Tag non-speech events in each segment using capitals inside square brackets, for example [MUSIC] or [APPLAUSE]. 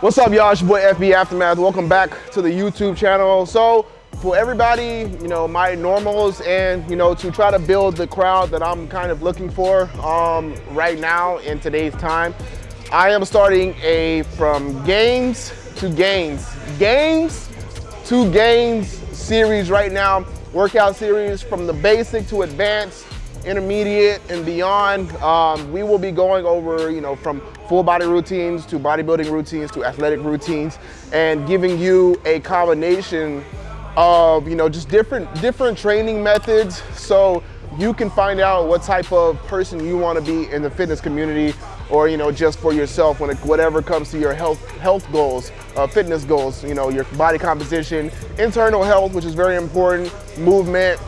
What's up, y'all? It's your boy FB Aftermath. Welcome back to the YouTube channel. So, for everybody, you know, my normals and, you know, to try to build the crowd that I'm kind of looking for um, right now in today's time, I am starting a from games to gains, games to gains series right now, workout series from the basic to advanced, intermediate and beyond. Um, we will be going over, you know, from full body routines to bodybuilding routines to athletic routines and giving you a combination of, you know, just different, different training methods. So you can find out what type of person you want to be in the fitness community or you know just for yourself when it, whatever comes to your health health goals uh, fitness goals you know your body composition internal health which is very important movement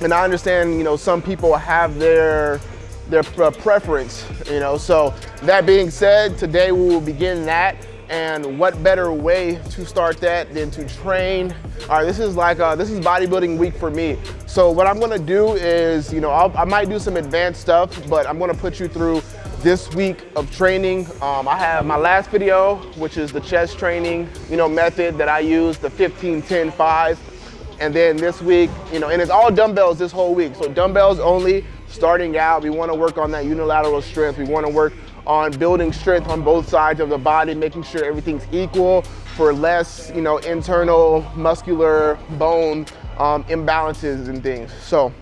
and I understand, you know, some people have their their preference, you know. So that being said, today we will begin that. And what better way to start that than to train? All right, this is like, uh, this is bodybuilding week for me. So what I'm gonna do is, you know, I'll, i might do some advanced stuff, but I'm gonna put you through this week of training. Um, I have my last video, which is the chest training, you know, method that I use, the 15, 10, 5. And then this week, you know, and it's all dumbbells this whole week. So dumbbells only, starting out, we wanna work on that unilateral strength. We wanna work on building strength on both sides of the body, making sure everything's equal for less, you know, internal muscular bone um, imbalances and things. So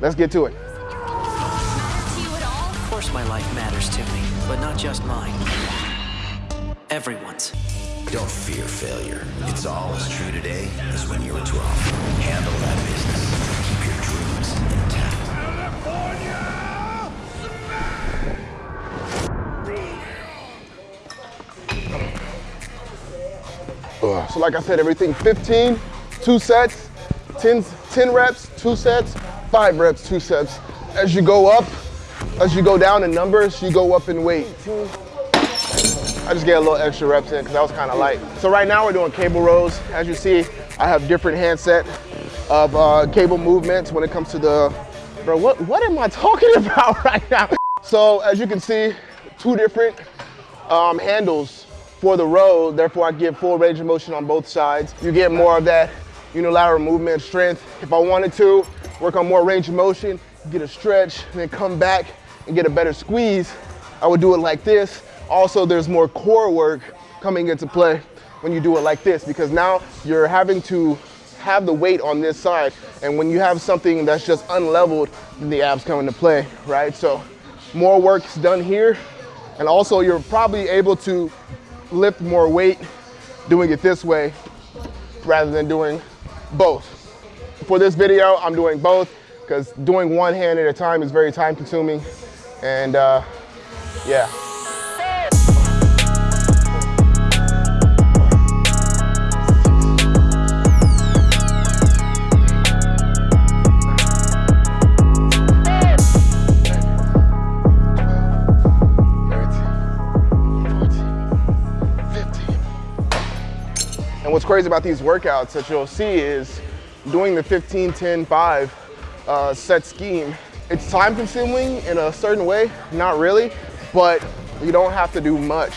let's get to it. Of course my life matters to me, but not just mine. Everyone's. Don't fear failure. It's all as true today as when you were 12. Handle that California! So like I said, everything 15, two sets, 10, 10 reps, two sets, five reps, two sets. As you go up, as you go down in numbers, you go up in weight. I just get a little extra reps in because that was kind of light. So right now we're doing cable rows. As you see, I have different handset of uh, cable movements when it comes to the, bro, what, what am I talking [LAUGHS] about right now? So as you can see, two different um, handles for the row. Therefore, I get full range of motion on both sides. You get more of that unilateral movement strength. If I wanted to, work on more range of motion, get a stretch, then come back and get a better squeeze, I would do it like this also, there's more core work coming into play when you do it like this because now you're having to have the weight on this side. And when you have something that's just unleveled, then the abs come into play, right? So more work's done here. And also you're probably able to lift more weight doing it this way rather than doing both. For this video, I'm doing both because doing one hand at a time is very time consuming. And uh, yeah. Crazy about these workouts that you'll see is doing the 15, 10, 5 uh, set scheme, it's time consuming in a certain way, not really, but you don't have to do much.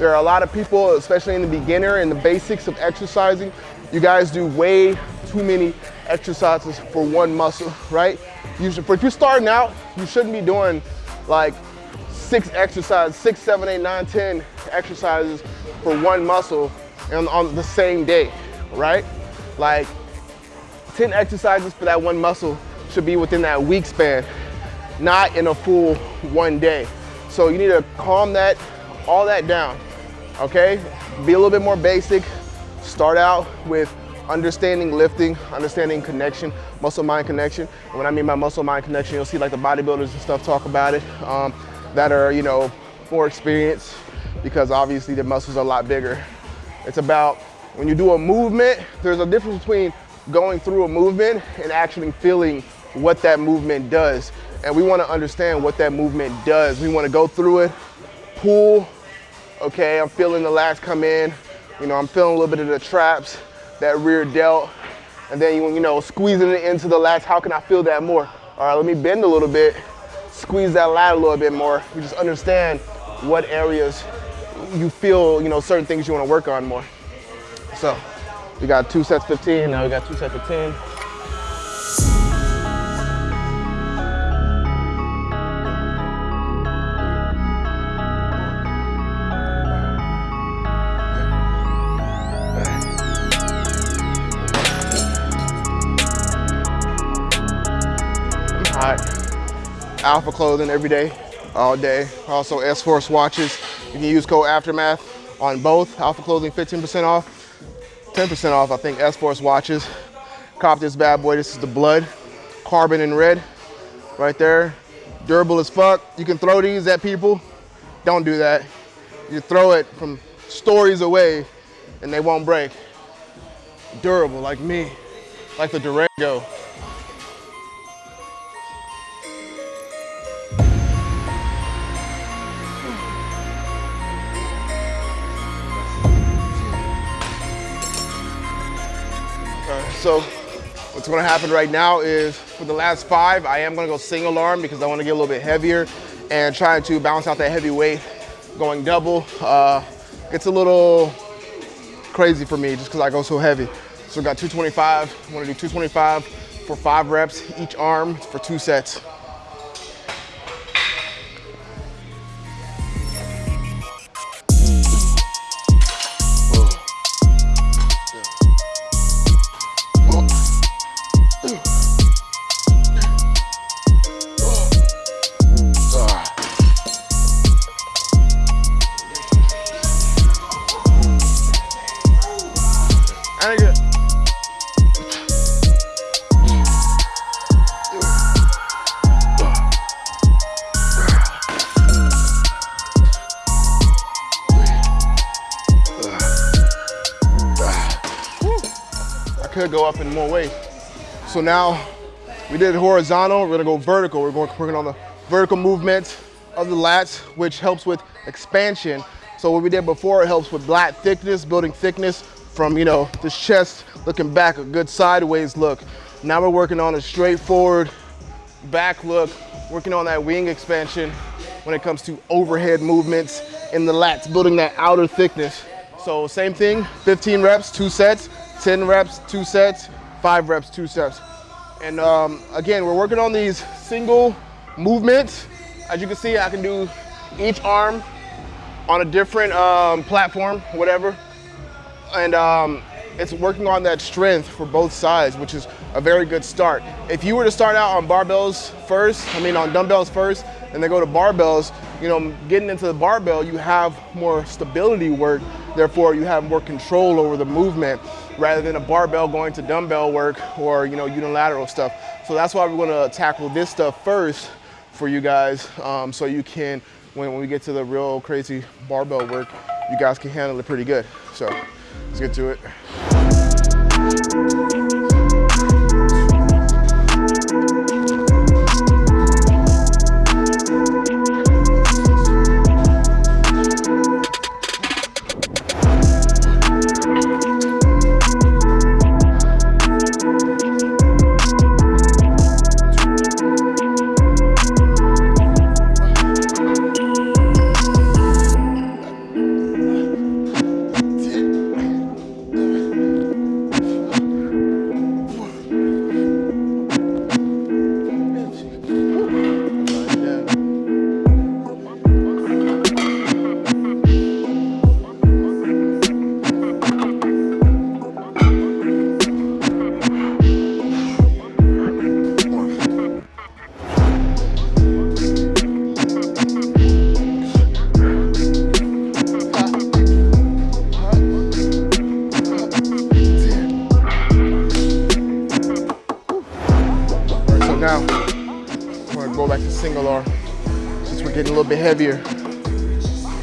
There are a lot of people, especially in the beginner and the basics of exercising, you guys do way too many exercises for one muscle, right? You should, if you're starting out, you shouldn't be doing like six exercises, six, seven, eight, nine, ten exercises for one muscle on, on the same day, right? Like 10 exercises for that one muscle should be within that week span, not in a full one day. So you need to calm that, all that down, okay? Be a little bit more basic. Start out with understanding lifting, understanding connection, muscle-mind connection. And when I mean by muscle-mind connection, you'll see like the bodybuilders and stuff talk about it um, that are, you know, more experienced because obviously the muscles are a lot bigger it's about when you do a movement, there's a difference between going through a movement and actually feeling what that movement does. And we wanna understand what that movement does. We wanna go through it, pull, okay, I'm feeling the lats come in, you know, I'm feeling a little bit of the traps, that rear delt, and then you, you know, squeezing it into the lats, how can I feel that more? All right, let me bend a little bit, squeeze that lat a little bit more. We just understand what areas you feel, you know, certain things you want to work on more. So we got two sets 15, now we got two sets of 10. Alpha clothing every day, all day. Also S-Force watches. You can use code Aftermath on both. Alpha clothing 15% off, 10% off, I think S-Force watches. Cop this bad boy. This is the blood, carbon and red right there. Durable as fuck. You can throw these at people. Don't do that. You throw it from stories away and they won't break. Durable like me, like the Durango. So what's gonna happen right now is for the last five, I am gonna go single arm because I wanna get a little bit heavier and trying to balance out that heavy weight. Going double, uh, it's a little crazy for me just because I go so heavy. So we got 225, I wanna do 225 for five reps each arm for two sets. Up in more weight. So now we did horizontal, we're gonna go vertical. We're going, working on the vertical movement of the lats, which helps with expansion. So what we did before, it helps with lat thickness, building thickness from, you know, this chest looking back, a good sideways look. Now we're working on a straightforward back look, working on that wing expansion when it comes to overhead movements in the lats, building that outer thickness. So same thing, 15 reps, two sets, 10 reps, two sets, five reps, two sets. And um, again, we're working on these single movements. As you can see, I can do each arm on a different um, platform, whatever. And um, it's working on that strength for both sides, which is a very good start. If you were to start out on barbells first, I mean on dumbbells first, and then go to barbells, you know, getting into the barbell, you have more stability work, therefore you have more control over the movement rather than a barbell going to dumbbell work or, you know, unilateral stuff. So that's why we're gonna tackle this stuff first for you guys um, so you can, when, when we get to the real crazy barbell work, you guys can handle it pretty good. So let's get to it.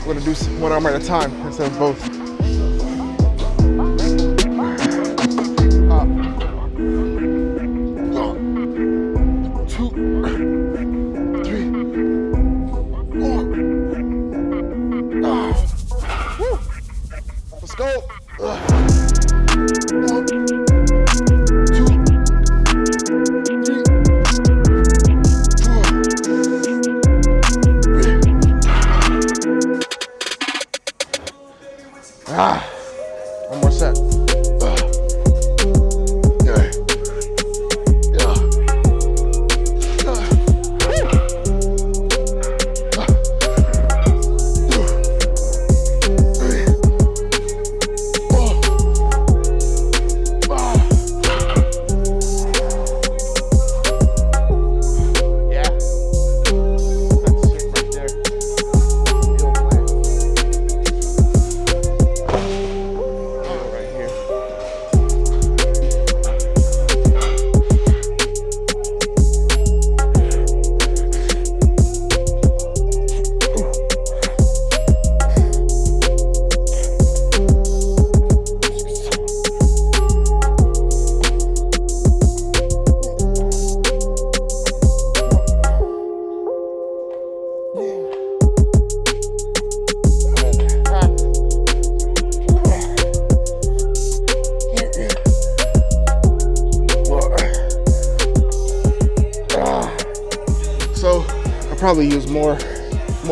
We're gonna do one arm at a time instead of both. Ah,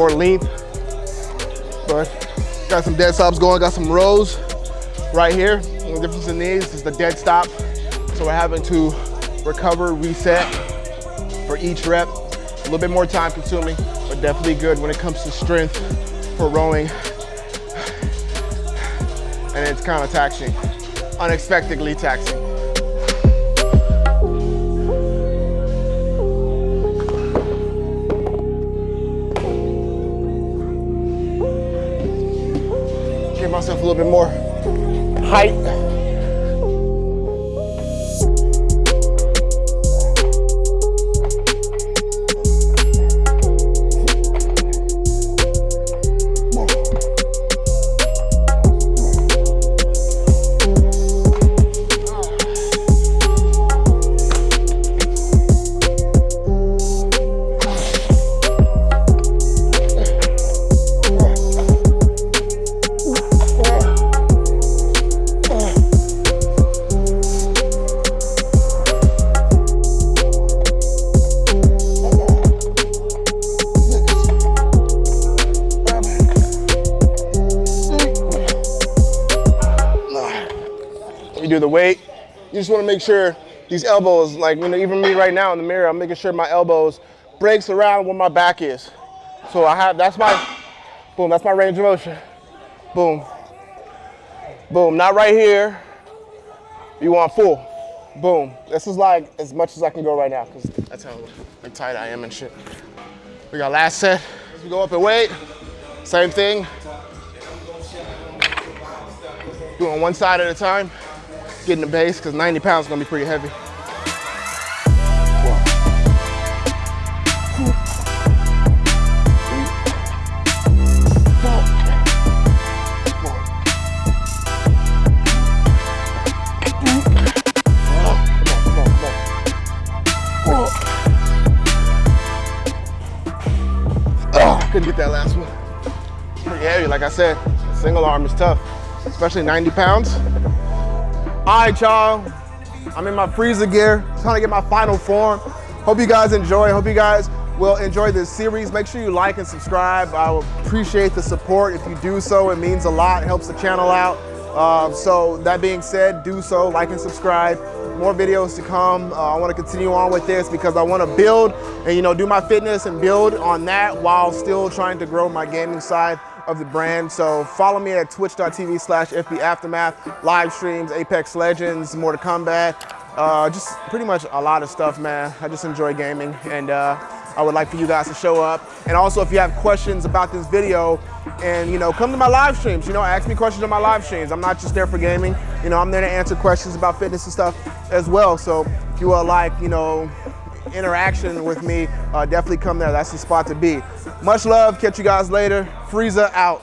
more length, but got some dead stops going, got some rows right here. The difference in these is the dead stop. So we're having to recover, reset for each rep. A little bit more time consuming, but definitely good when it comes to strength for rowing. And it's kind of taxing, unexpectedly taxing. A little bit more height. Weight. You just want to make sure these elbows, like you know, even me right now in the mirror, I'm making sure my elbows breaks around where my back is. So I have that's my boom, that's my range of motion. Boom. Boom. Not right here. You want full. Boom. This is like as much as I can go right now because that's how like, tight I am and shit. We got last set. As we go up in weight, same thing. Doing one side at a time. Getting the base because 90 pounds is gonna be pretty heavy. Oh, couldn't get that last one. Pretty heavy, like I said. Single arm is tough, especially 90 pounds. All right, y'all. I'm in my Frieza gear, trying to get my final form. Hope you guys enjoy. Hope you guys will enjoy this series. Make sure you like and subscribe. I appreciate the support. If you do so, it means a lot. It helps the channel out. Um, so that being said, do so, like and subscribe. More videos to come. Uh, I want to continue on with this because I want to build and you know do my fitness and build on that while still trying to grow my gaming side of the brand. So follow me at twitch.tv slash FB Aftermath, live streams, Apex Legends, Mortal Kombat, uh, just pretty much a lot of stuff, man. I just enjoy gaming and uh, I would like for you guys to show up. And also if you have questions about this video and you know, come to my live streams, you know, ask me questions on my live streams. I'm not just there for gaming, you know, I'm there to answer questions about fitness and stuff as well. So if you are like, you know, interaction with me, uh, definitely come there. That's the spot to be. Much love. Catch you guys later. Frieza out.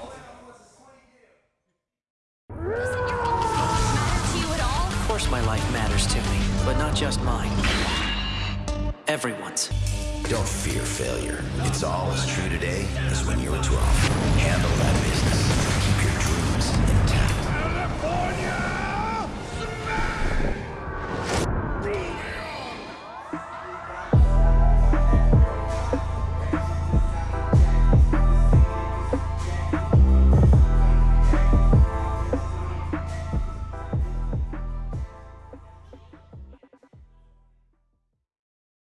Of course my life matters to me, but not just mine. Everyone's. Don't fear failure. It's all as true today as when you were 12. Handle that business.